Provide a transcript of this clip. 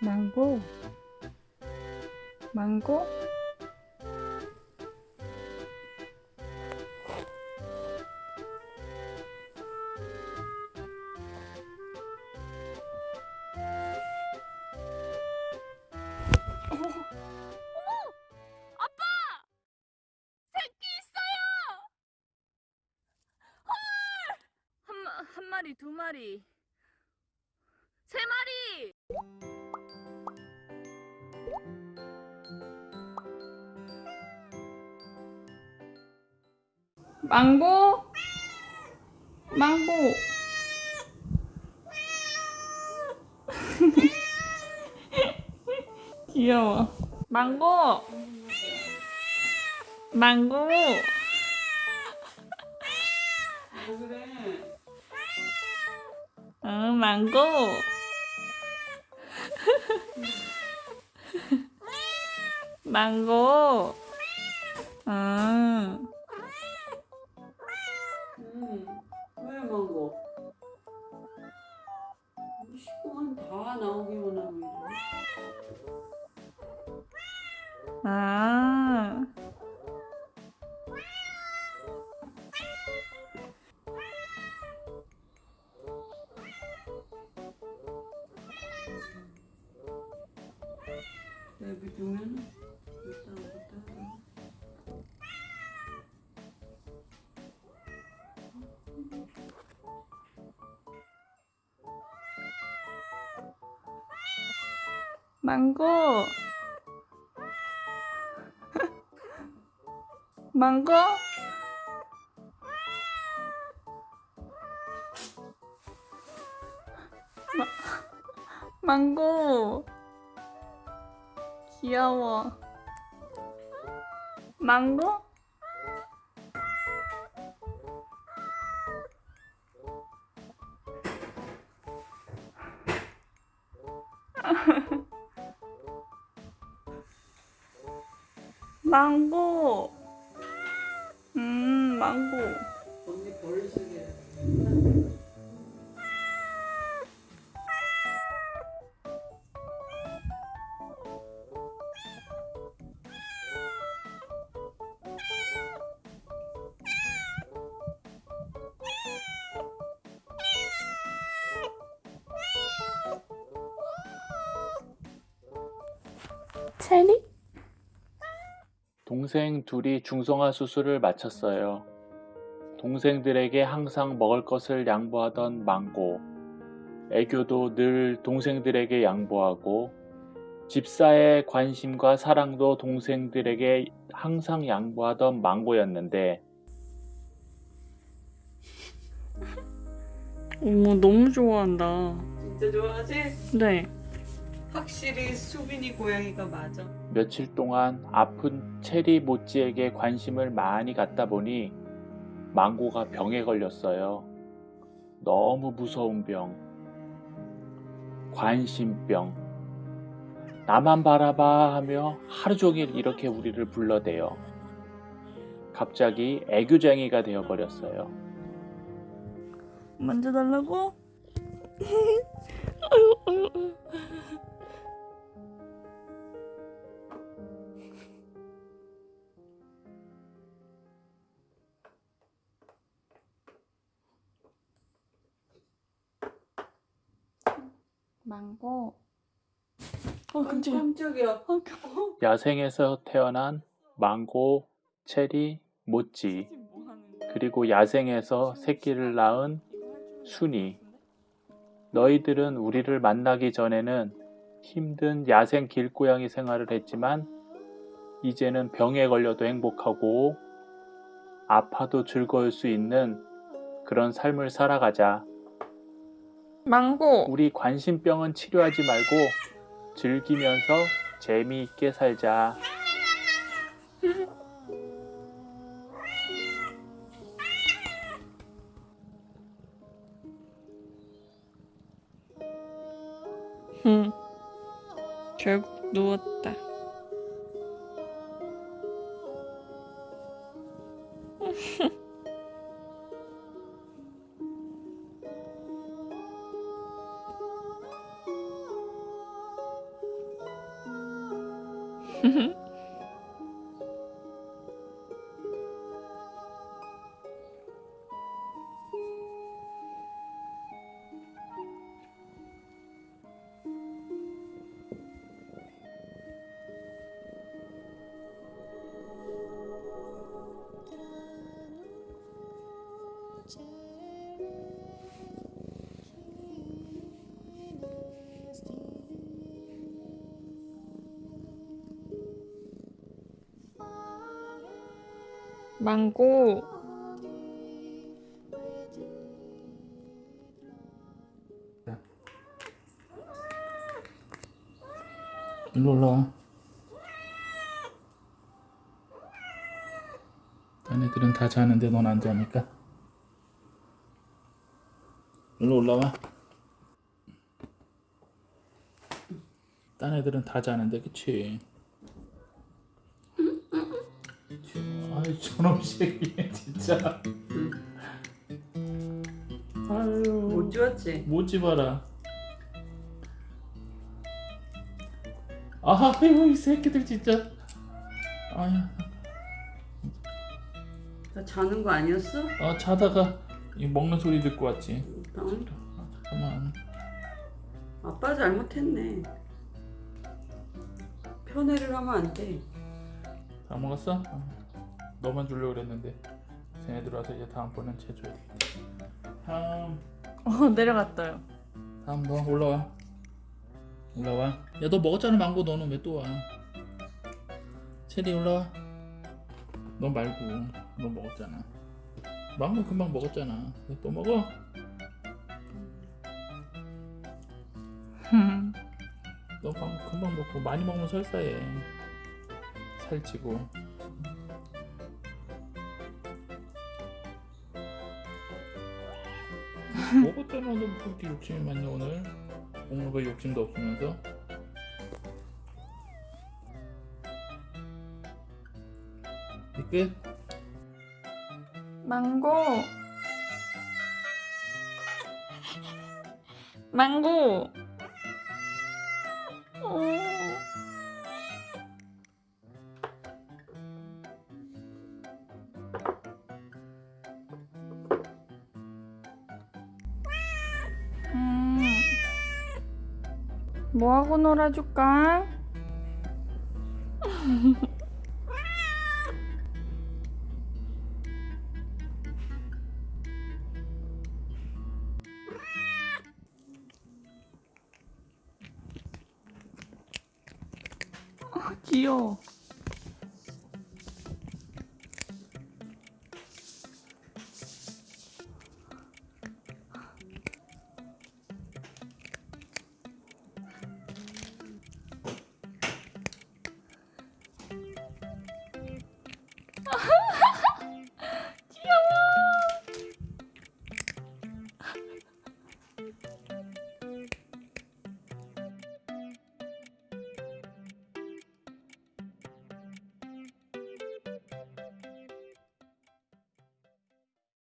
망고. 망고 마리, 두 마리, 세 마리! 망고? 망고. 귀여워. 망고. 망고 어 망고 망고. 음, 왜 망고? 식구만 다 나오기만 하고 이래. 아. 내비두면 일단 부터 망고. 망고? 마, 망고. 귀여워. 망고? 망고. 음, 망고. 체리? 동생 둘이 중성화 수술을 마쳤어요. 동생들에게 항상 먹을 것을 양보하던 망고. 애교도 늘 동생들에게 양보하고, 집사의 관심과 사랑도 동생들에게 항상 양보하던 망고였는데, 어머, 너무 좋아한다. 진짜 좋아하지? 네. 확실히 수빈이 고양이가 맞아. 며칠 동안 아픈 체리 모찌에게 관심을 많이 갖다 보니 망고가 병에 걸렸어요. 너무 무서운 병. 관심병. 나만 바라봐 하며 하루 종일 이렇게 우리를 불러대요. 갑자기 애교쟁이가 되어버렸어요. 만져달라고? 아유, 아유, 아유. 망고. 어, 깜짝이야. 깜짝이야. 어, 깜- 야생에서 태어난 망고, 체리, 모찌? 그리고 야생에서 새끼를 낳은 순이. 너희들은 우리를 만나기 전에는 힘든 야생 길고양이 생활을 했지만 이제는 병에 걸려도 행복하고 아파도 즐거울 수 있는 그런 삶을 살아가자. 망고. 우리 관심병은 치료하지 말고 즐기면서 재미있게 살자. 응. 결국 누웠다. Mm-hmm. 망고. 일로 올라와. 딴 애들은 다 자는데 넌 안 자니까. 일로 올라와. 딴 애들은 다 자는데 그치? 저놈 새끼 진짜. 아유 못 지웠지? 못 집어라. 아유 이 새끼들 진짜. 아야. 나 자는 거 아니었어? 아 자다가 이 먹는 소리 듣고 왔지. 응? 아, 잠깐만. 아빠 잘못했네. 편애를 하면 안 돼. 다 먹었어? 어. 너만 주려고 그랬는데 쟤네들 와서 이제 다음번엔 쟤 줘야 되겠다. 다음 어, 내려갔어요. 다음 너 올라와. 올라와. 야 너 먹었잖아 망고 너는 왜 또 와? 체리 올라와. 너 말고 너 먹었잖아. 망고 금방 먹었잖아. 너또 먹어? 너 금방 먹고 많이 먹으면 설사해. 살찌고. 너 그렇게 욕심이 많냐 오늘? 오늘 왜 욕심도 없으면서? 이 끝? 망고. 망고. 뭐하고 놀아줄까? 귀여워.